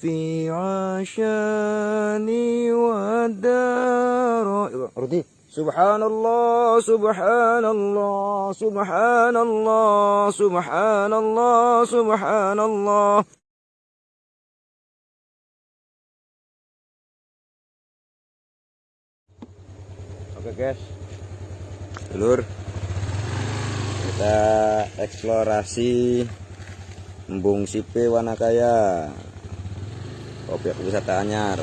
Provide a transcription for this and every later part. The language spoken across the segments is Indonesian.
في عشاني ودار ردي سبحان الله سبحان الله سبحان الله سبحان الله سبحان الله Oke guys Dulur Kita eksplorasi Embung Sipe Wanakaya Objek wisata anyar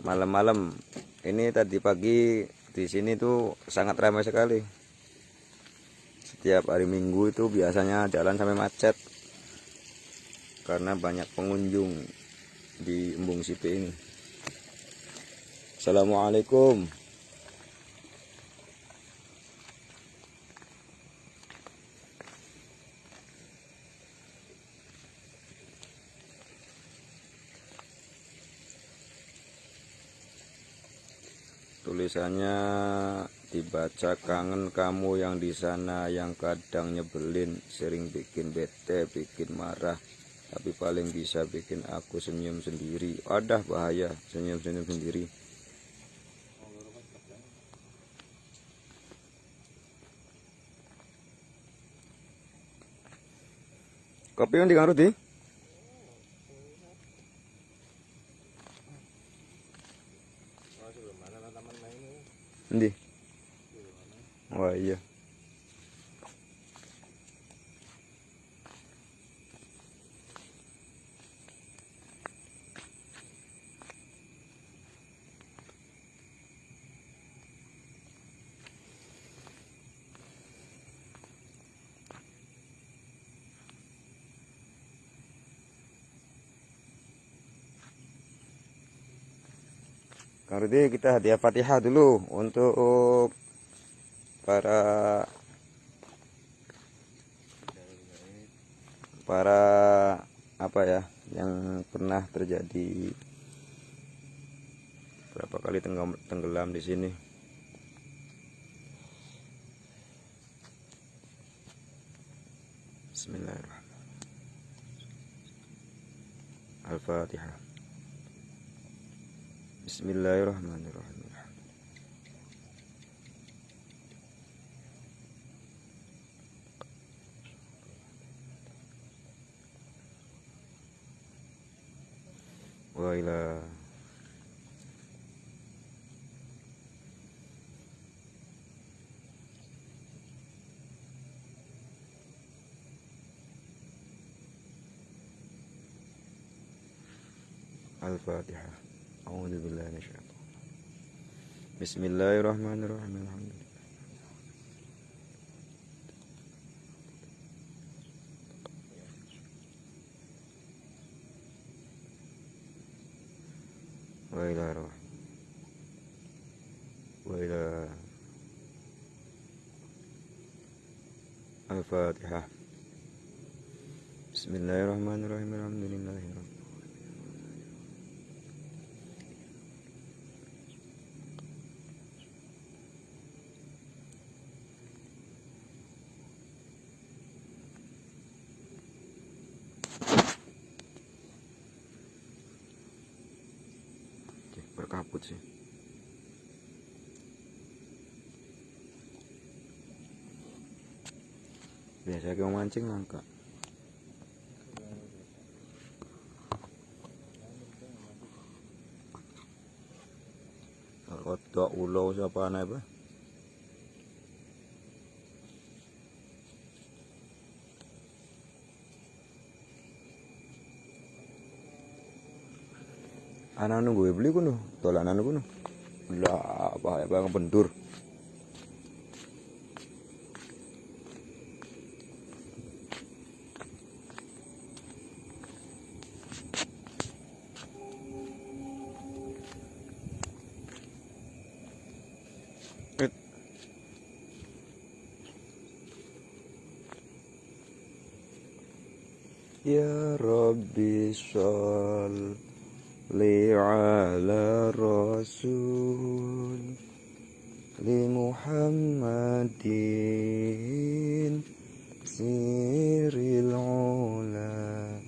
Malam-malam Ini tadi pagi di sini tuh sangat ramai sekali. Setiap hari minggu itu biasanya jalan sampai macet Karena banyak pengunjung di Embung Sipe ini. Assalamualaikum tulisannya dibaca kangen kamu yang di sana yang kadang nyebelin sering bikin bete bikin marah tapi paling bisa bikin aku senyum sendiri. Ada bahaya senyum-senyum sendiri. Kopi yang dikarut di Ndi. Wah iya. Kang kita hadiah Fatihah dulu untuk para para apa ya yang pernah terjadi berapa kali tenggelam, tenggelam di sini. Bismillahirrahmanirrahim. Al-Fatihah. Bismillahirrahmanirrahim. Wa ila Al-Fatihah. أعوذ بالله من الشيطان بسم الله الرحمن الرحيم. الحمد لله. وإلى روح. وإلى الفاتحة. بسم الله الرحمن الرحيم. الحمد لله رب biasa kayak mancing langka Kodok ulo siapa aneh apa? anak nunggu beli kuno dolanan kuno lah apa يا ربي صل على رسول لمحمد سير العلا.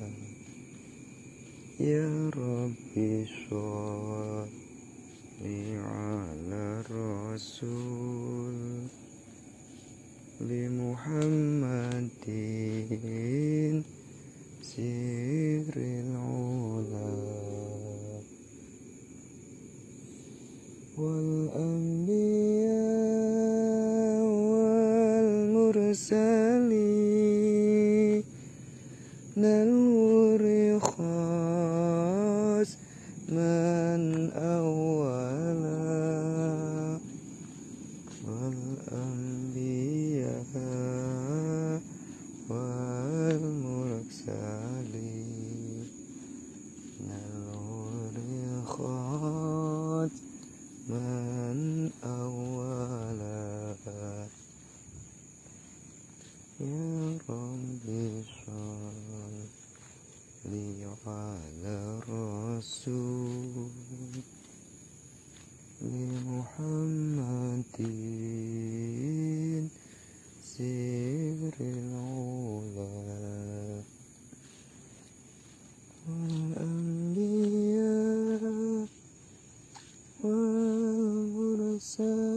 يا ربي صل على رسول لمحمد серый ночь. salir. So.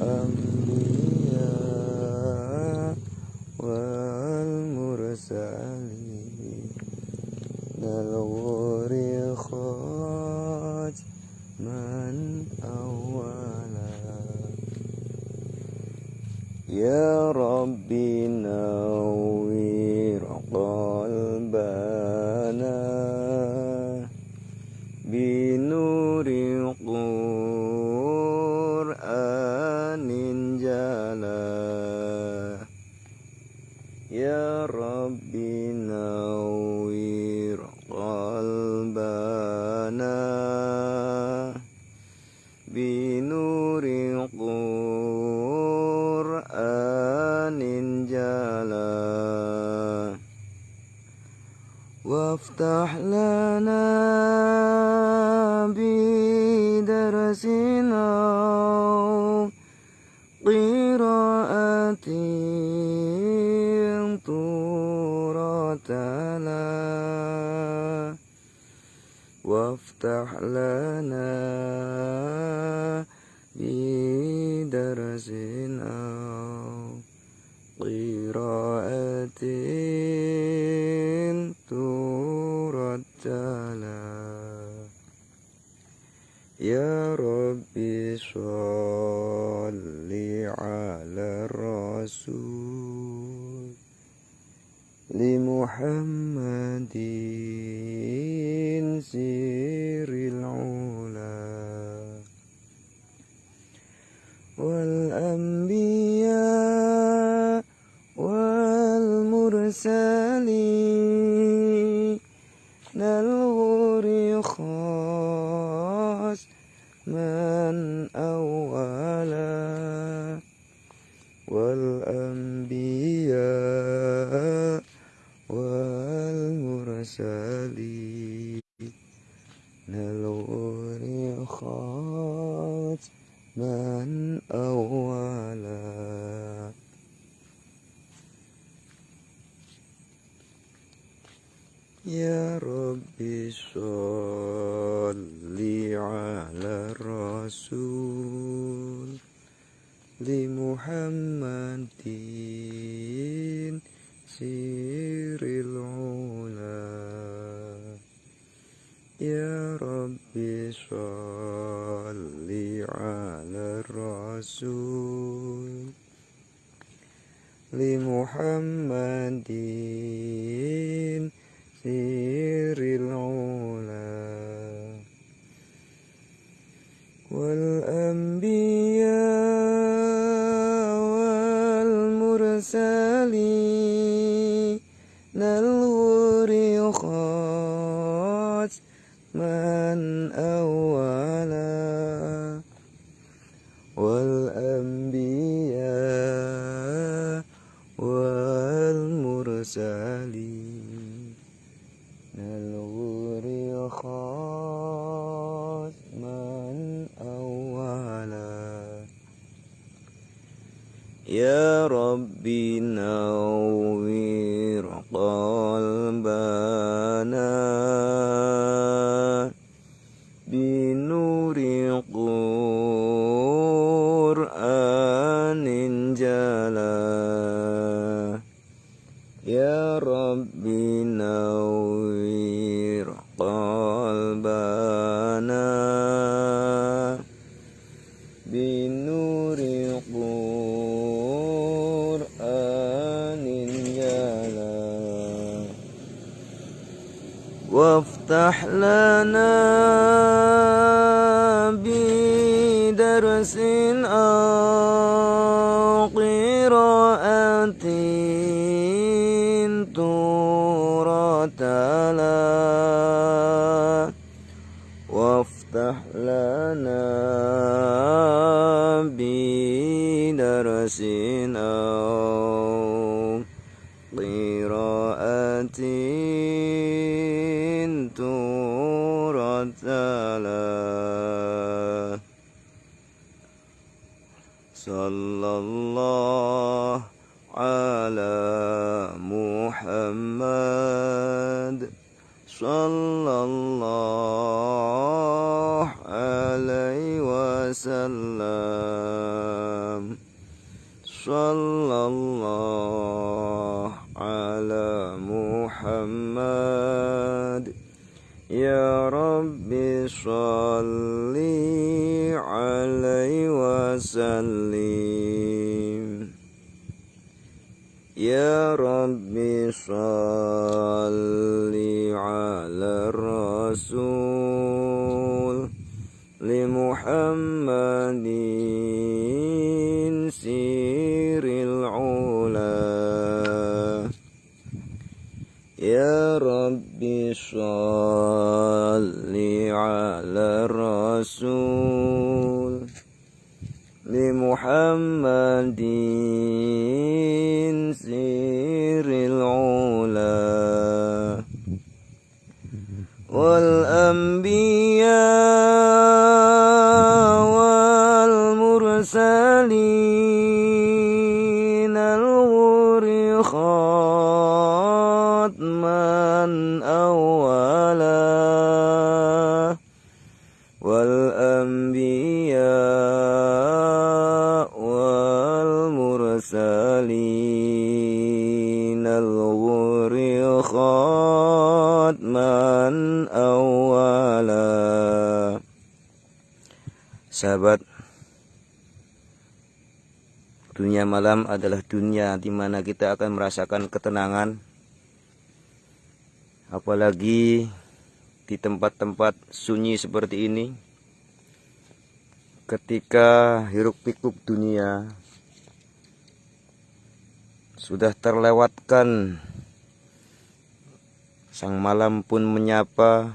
um, يا رب نوير قلبنا بنور قرآن جلا. وافتح لنا بدرسنا وافتح لنا بدرسنا قراءة ترتلى يا ربي صل على الرسول. لمحمد سير العلا والأنبياء Ya Rabbi salli ala Rasul Li Muhammadin siril ula Ya Rabbi salli ala Rasul Li Muhammadin See you. يا ربي نوّر قلبنا وافتح لنا صلى الله على محمد. صلى الله عليه وسلم. صلى الله على محمد يا رب صل عليه وسلم. يا رب صل على الرسول لمحمد سير العلا. يا رب صل على الرسول لمحمد سير العلا والأنبياء Sahabat. Dunia malam adalah dunia di mana kita akan merasakan ketenangan. Apalagi di tempat-tempat sunyi seperti ini ketika hiruk pikuk dunia sudah terlewatkan sang malam pun menyapa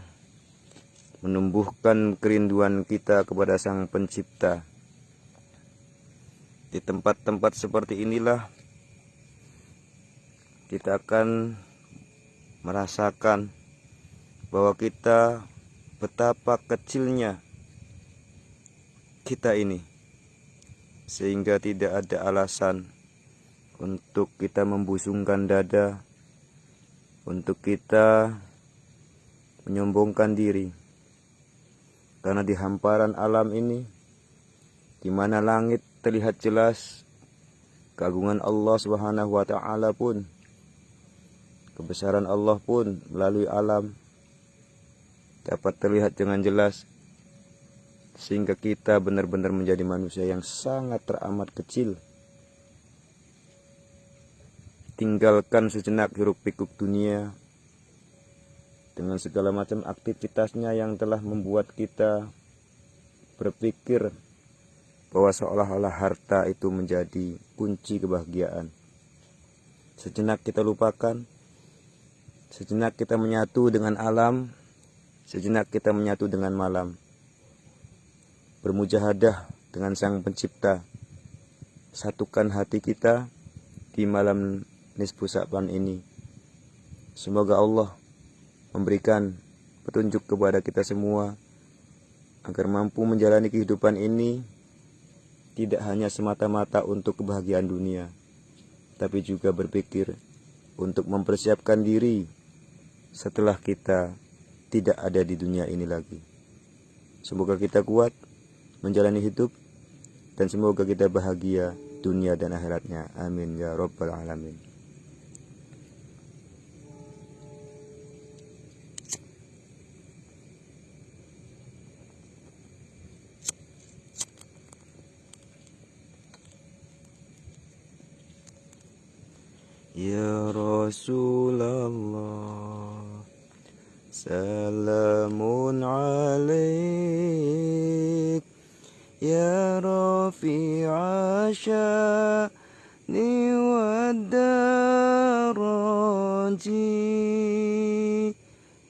menumbuhkan kerinduan kita kepada sang pencipta. Di tempat-tempat seperti inilah kita akan merasakan bahwa kita betapa kecilnya kita ini sehingga tidak ada alasan untuk kita membusungkan dada untuk kita menyombongkan diri karena di hamparan alam ini di mana langit terlihat jelas keagungan Allah Subhanahu wa taala pun kebesaran Allah pun melalui alam dapat terlihat dengan jelas sehingga kita benar-benar menjadi manusia yang sangat teramat kecil. Tinggalkan sejenak hiruk pikuk dunia dengan segala macam aktivitasnya yang telah membuat kita berpikir bahwa seolah-olah harta itu menjadi kunci kebahagiaan. Sejenak kita lupakan, sejenak kita menyatu dengan alam, sejenak kita menyatu dengan malam. Bermujahadah dengan Sang Pencipta. Satukan hati kita di malam nisfu Sa'ban ini. Semoga Allah memberikan petunjuk kepada kita semua agar mampu menjalani kehidupan ini tidak hanya semata-mata untuk kebahagiaan dunia, tapi juga berpikir untuk mempersiapkan diri setelah kita tidak ada di dunia ini lagi. Semoga kita kuat menjalani hidup dan semoga kita bahagia dunia dan akhiratnya. Amin ya rabbal alamin. يا رسول الله سلام عليك. يا رفيع الشان والدرج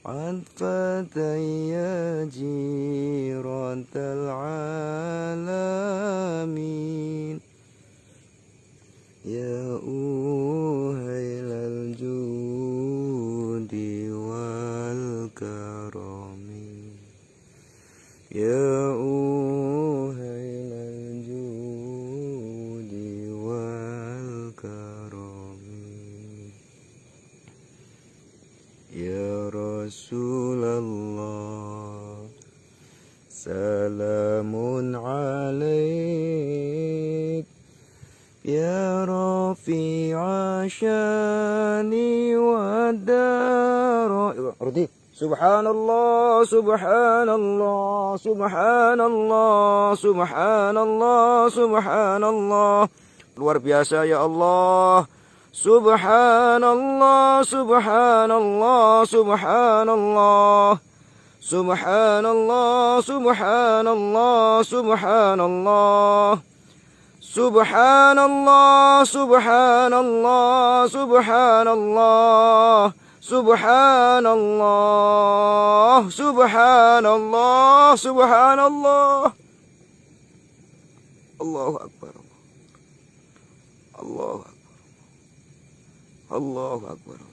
عن فتي جيرة العالمين سبحان الله سبحان الله سبحان الله سبحان الله. سبحان الله luar الله سبحان الله سبحان الله سبحان الله سبحان الله سبحان الله سبحان الله سبحان الله سبحان الله سبحان الله سبحان الله subhanallah, subhanallah, subhanallah. Allahu Akbar. Allahu Akbar. Allahu Akbar.